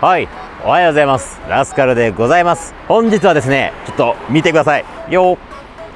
はい。おはようございます。ラスカルでございます。本日はですねちょっと見てください。よ。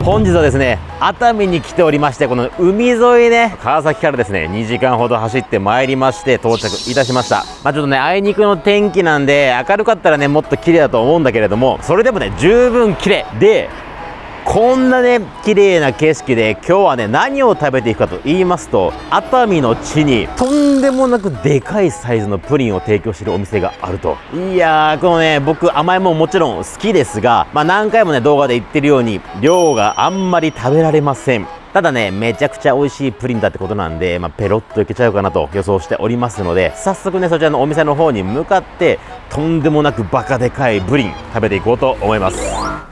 本日はですね熱海に来ておりましてこの海沿いね川崎からですね2時間ほど走ってまいりまして到着いたしました。まあちょっとねあいにくの天気なんで明るかったらねもっと綺麗だと思うんだけれどもそれでもね十分綺麗でこんなね綺麗な景色で今日はね何を食べていくかと言いますと熱海の地にとんでもなくでかいサイズのプリンを提供しているお店があると。いやーこのね僕甘いもんもちろん好きですがまあ何回もね動画で言ってるように量があんまり食べられません。ただね、めちゃくちゃ美味しいプリンだってことなんで、まあ、ペロッといけちゃうかなと予想しておりますので、早速ね、そちらのお店の方に向かって、とんでもなくバカでかいプリン食べていこうと思います。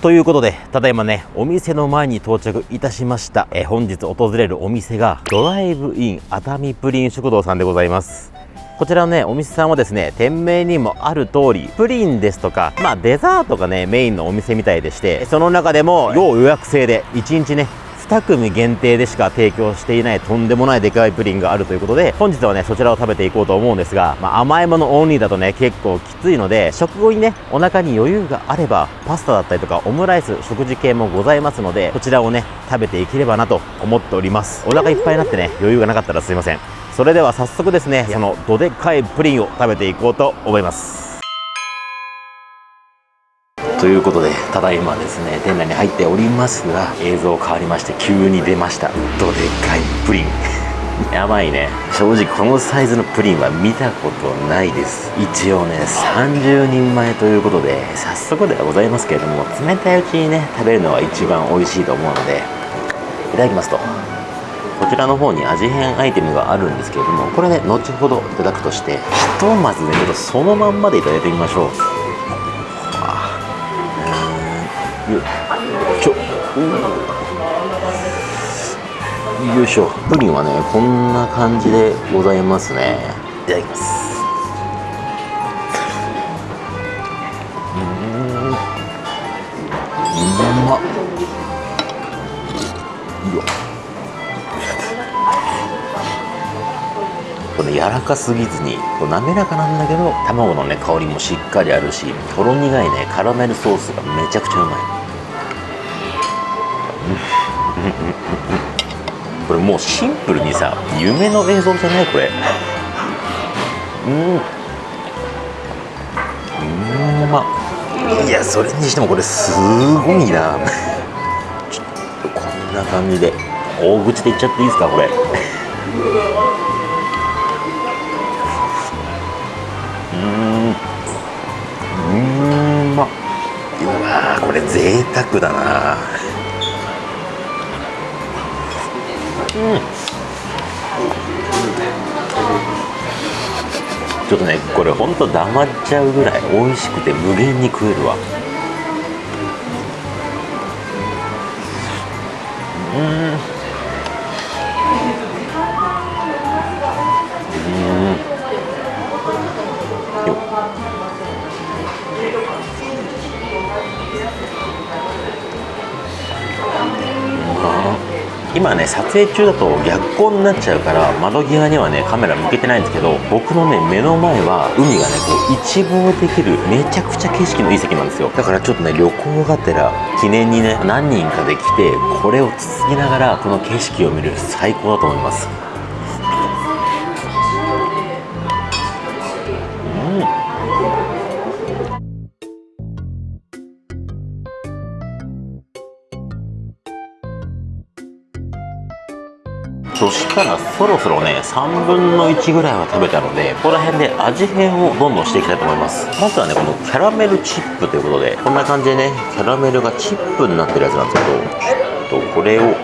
ということで、ただいまね、お店の前に到着いたしました。え本日訪れるお店が、ドライブイン熱海プリン食堂さんでございます。こちらのね、お店さんはですね、店名にもある通り、プリンですとか、まあデザートがね、メインのお店みたいでして、その中でも要予約制で、1日ね、2組限定でしか提供していないとんでもないでかいプリンがあるということで、本日はね、そちらを食べていこうと思うんですが、まあ、甘いものオンリーだとね、結構きついので、食後にね、お腹に余裕があれば、パスタだったりとか、オムライス、食事系もございますので、こちらをね、食べていければなと思っております。お腹いっぱいになってね、余裕がなかったらすいません。それでは早速ですね、そのどでかいプリンを食べていこうと思います。ということでただいまですね店内に入っておりますが映像変わりまして急に出ました。どでかいプリン。やばいね。正直このサイズのプリンは見たことないです。一応ね30人前ということで早速ではございますけれども冷たいうちにね食べるのが一番美味しいと思うのでいただきますと。こちらの方に味変アイテムがあるんですけれどもこれね後ほどいただくとしてひとまずねちょっとそのまんまでいただいてみましょうよいしょよいしょ。プリンはねこんな感じでございますね。いただきます。うん。うまこれ柔らかすぎずにこう滑らかなんだけど卵のね香りもしっかりあるしとろ苦いね。カラメルソースがめちゃくちゃうまいこれもうシンプルにさ夢の映像じゃないこれうんうんまいやそれにしてもこれすごいなちょっとこんな感じで大口でいっちゃっていいですかこれうんうんまうわこれ贅沢だなちょっとねこれほんと黙っちゃうぐらい美味しくて無限に食えるわ。うん。今ね撮影中だと逆光になっちゃうから窓際にはねカメラ向けてないんですけど僕のね目の前は海がねこう一望できるめちゃくちゃ景色のいい席なんですよ。だからちょっとね旅行がてら記念にね何人かで来てこれをつつきながらこの景色を見る最高だと思います。そしたらそろそろね3分の1ぐらいは食べたのでここら辺で味変をどんどんしていきたいと思います。まずはねこのキャラメルチップということでこんな感じでねキャラメルがチップになってるやつなんですけどちょっとこれを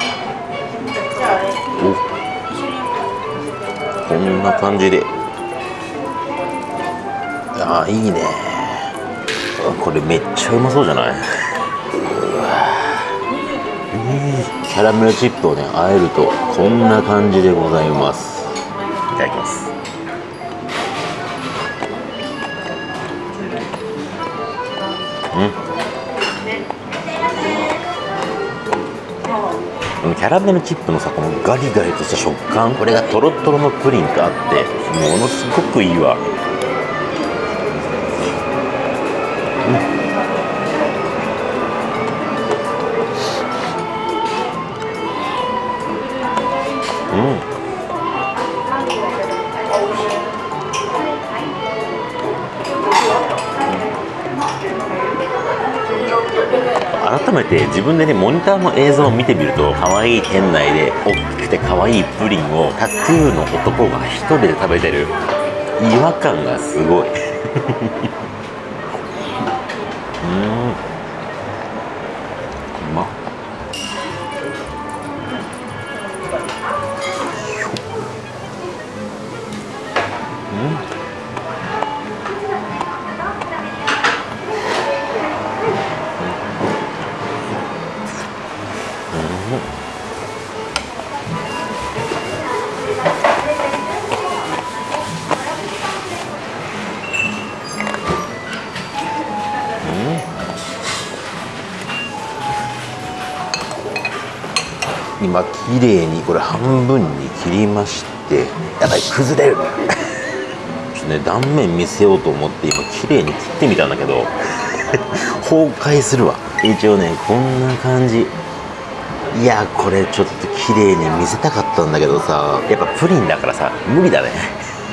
こんな感じで。ああいいね。これめっちゃうまそうじゃない？キャラメルチップをねあえるとこんな感じでございます。いただきます。うん。キャラメルチップのさこのガリガリとした食感これがとろとろのプリンとあってものすごくいいわ改めて自分でねモニターの映像を見てみると可愛い店内で大きくて可愛いプリンをタトゥーの男が一人で食べてる。違和感がすごい。うん。今綺麗にこれ半分に切りましてやばい崩れるね断面見せようと思って今綺麗に切ってみたんだけど崩壊するわ。一応ねこんな感じ。いやこれちょっと綺麗に見せたかったんだけどさやっぱプリンだからさ無理だね。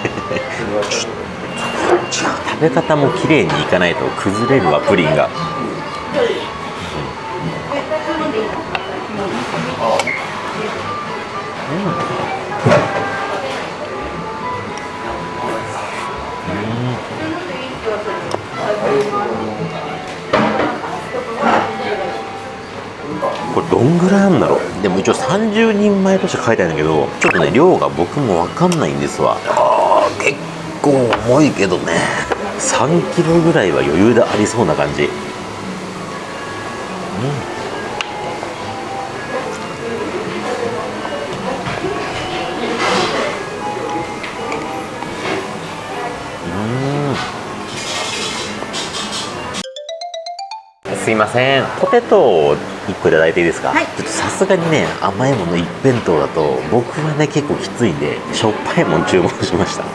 ちょっと食べ方も綺麗にいかないと崩れるわプリンがんぐらいあるんだろう？でも一応30人前として書いてあるんだけどちょっとね量が僕も分かんないんですわ。あー結構重いけどね。3キロぐらいは余裕でありそうな感じ。すいません。ポテトを1個いただいていいですか、はい。ちょっとさすがにね甘いもの一辺倒だと僕はね結構きついんでしょっぱいもん注文しました。うん。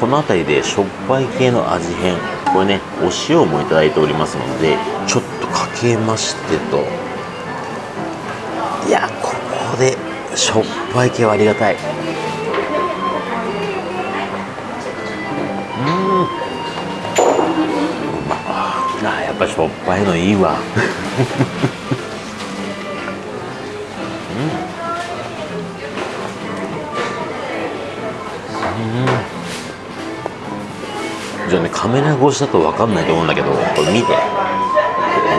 この辺りでしょっぱい系の味変これねお塩もいただいておりますのでちょっとかけましてとしょっぱい系はありがたい。うん。あやっぱしょっぱいのいいわ。じゃあねカメラ越しだと分かんないと思うんだけどこれ見て。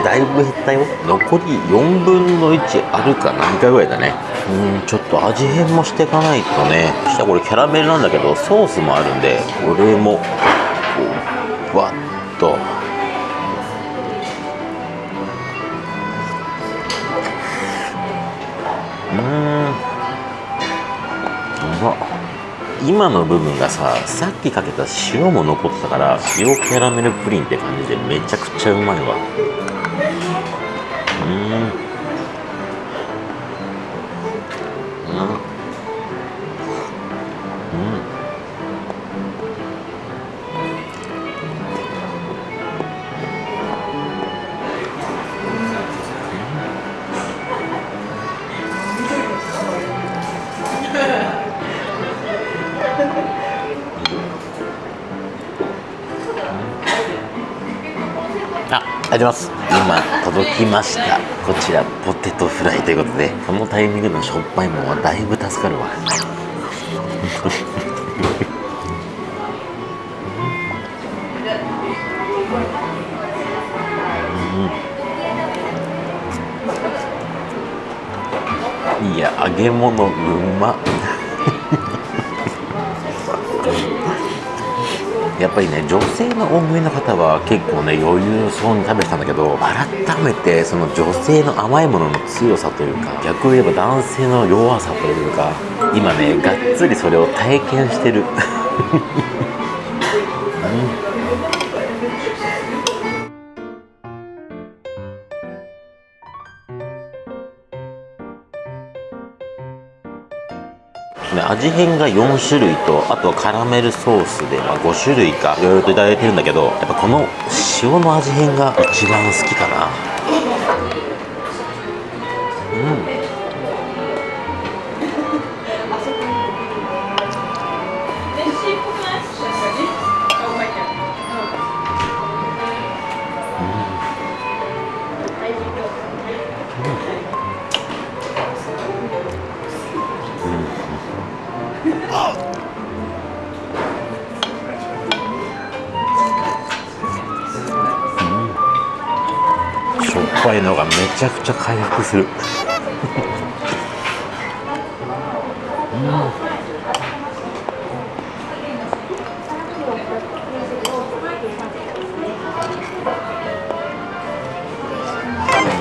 だいぶ減ったよ。残り4分の1あるか何回ぐらいだね。うんちょっと味変もしていかないとね。そしたらこれキャラメルなんだけどソースもあるんでこれもこうわっと。うーん。うまっ今の部分がささっきかけた塩も残ってたから塩キャラメルプリンって感じでめちゃくちゃうまいわうあ、ります。今届きました。こちらポテトフライということで、このタイミングのしょっぱいもんはだいぶ助かるわ。いや、揚げ物うまやっぱりね女性の大食いの方は結構ね余裕そうに食べてたんだけど改めてその女性の甘いものの強さというか逆を言えば男性の弱さというか今ねがっつりそれを体験してる。味変が4種類とあとはカラメルソースで、まあ、5種類かいろいろと頂いてるんだけどやっぱこの塩の味変が一番好きかな。ぱいのがめちゃくちゃ回復する。うん。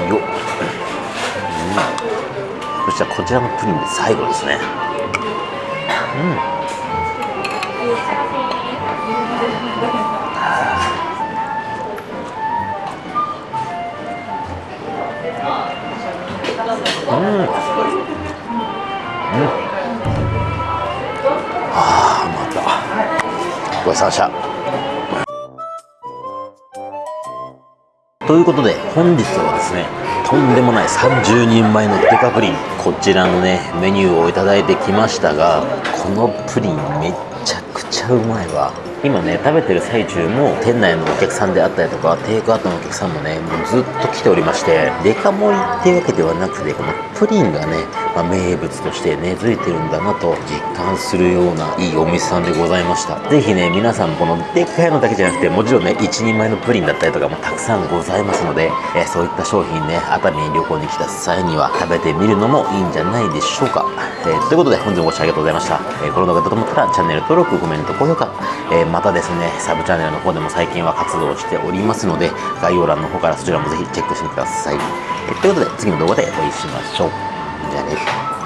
よっ、うん、そしたらこちらのプリンで最後ですね。うん。ああまた。ごちそうさました。ということで本日はですねとんでもない30人前のデカプリンこちらのねメニューをいただいてきましたがこのプリンめっちゃくちゃうまいわ。今ね食べてる最中も店内のお客さんであったりとかテイクアウトのお客さんもねもうずっと来ておりましてデカ盛りっていうわけではなくてこのプリンがね、まあ、名物として根付いてるんだなと実感するようないいお店さんでございました。是非ね皆さんこのでっかいのだけじゃなくてもちろんね1人前のプリンだったりとかもたくさんございますので、え、そういった商品ね熱海に旅行に来た際には食べてみるのもいいんじゃないでしょうか、え、ということで本日もご視聴ありがとうございました、えー、この動画だと思ったらチャンネル登録コメント高評価、えまたですねサブチャンネルの方でも最近は活動しておりますので概要欄の方からそちらもぜひチェックしてください、ということで次の動画でお会いしましょう。じゃあね